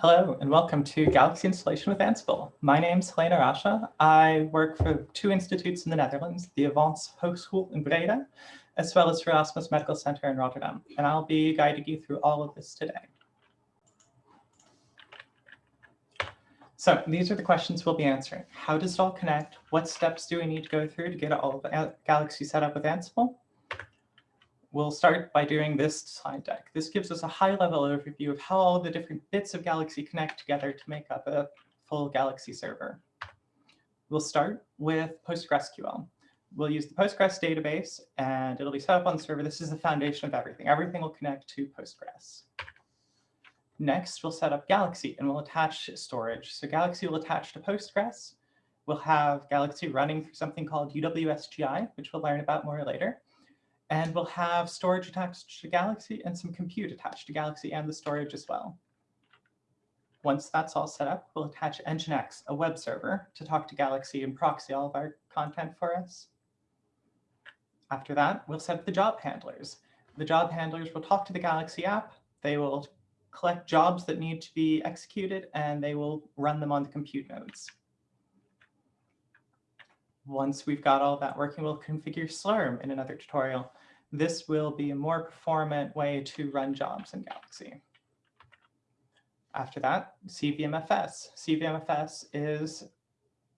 Hello and welcome to Galaxy Installation with Ansible. My name is Helena Rasche. I work for two institutes in the Netherlands, the Avans Hogeschool in Breda, as well as for Erasmus Medical Center in Rotterdam. And I'll be guiding you through all of this today. So these are the questions we'll be answering. How does it all connect? What steps do we need to go through to get all of Galaxy set up with Ansible? We'll start by doing this slide deck. This gives us a high-level overview of how all the different bits of Galaxy connect together to make up a full Galaxy server. We'll start with PostgreSQL. We'll use the Postgres database, and it'll be set up on the server. This is the foundation of everything. Everything will connect to Postgres. Next, we'll set up Galaxy, and we'll attach storage. So Galaxy will attach to Postgres. We'll have Galaxy running through something called UWSGI, which we'll learn about more later. And we'll have storage attached to Galaxy and some compute attached to Galaxy and the storage as well. Once that's all set up, we'll attach Nginx, a web server, to talk to Galaxy and proxy all of our content for us. After that, we'll set up the job handlers. The job handlers will talk to the Galaxy app. They will collect jobs that need to be executed, and they will run them on the compute nodes. Once we've got all that working, we'll configure Slurm in another tutorial. This will be a more performant way to run jobs in Galaxy. After that, CVMFS. CVMFS is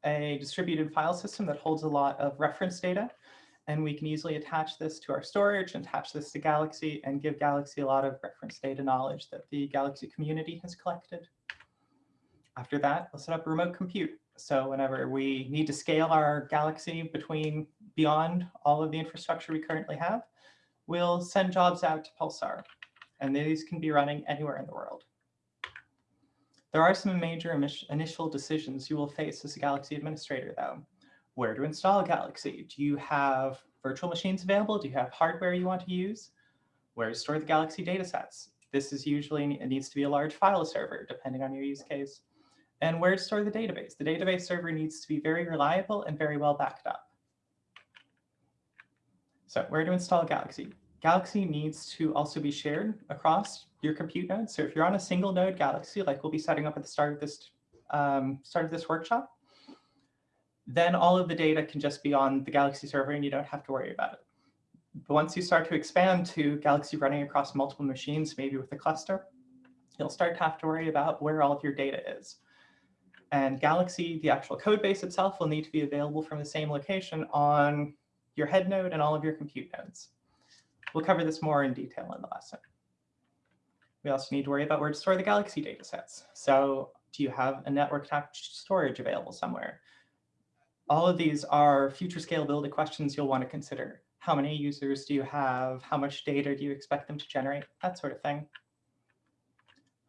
a distributed file system that holds a lot of reference data. And we can easily attach this to our storage and attach this to Galaxy and give Galaxy a lot of reference data knowledge that the Galaxy community has collected. After that, we'll set up remote compute. So whenever we need to scale our Galaxy between beyond all of the infrastructure we currently have, we'll send jobs out to Pulsar. And these can be running anywhere in the world. There are some major initial decisions you will face as a Galaxy administrator, though. Where to install Galaxy? Do you have virtual machines available? Do you have hardware you want to use? Where to store the Galaxy datasets? This is usually, it needs to be a large file server, depending on your use case and where to store the database. The database server needs to be very reliable and very well backed up. So where to install Galaxy? Galaxy needs to also be shared across your compute nodes. So if you're on a single node Galaxy, like we'll be setting up at the start of this um, start of this workshop, then all of the data can just be on the Galaxy server and you don't have to worry about it. But once you start to expand to Galaxy running across multiple machines, maybe with a cluster, you'll start to have to worry about where all of your data is. And Galaxy, the actual code base itself, will need to be available from the same location on your head node and all of your compute nodes. We'll cover this more in detail in the lesson. We also need to worry about where to store the Galaxy datasets. So do you have a network attached storage available somewhere? All of these are future scalability questions you'll want to consider. How many users do you have? How much data do you expect them to generate? That sort of thing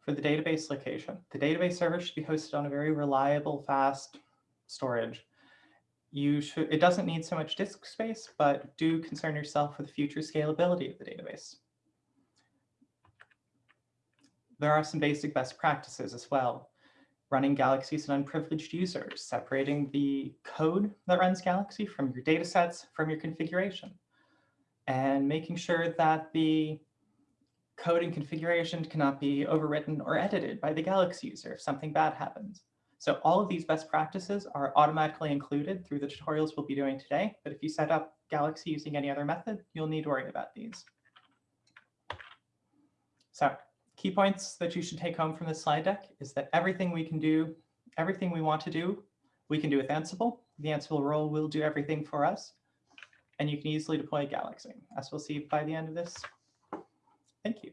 for the database location. The database server should be hosted on a very reliable, fast storage. You should, it doesn't need so much disk space, but do concern yourself with the future scalability of the database. There are some basic best practices as well. Running Galaxy as an unprivileged user, separating the code that runs Galaxy from your datasets, from your configuration, and making sure that the code and configuration cannot be overwritten or edited by the Galaxy user if something bad happens. So all of these best practices are automatically included through the tutorials we'll be doing today. But if you set up Galaxy using any other method, you'll need to worry about these. So key points that you should take home from this slide deck is that everything we can do, everything we want to do, we can do with Ansible. The Ansible role will do everything for us. And you can easily deploy Galaxy, as we'll see by the end of this Thank you.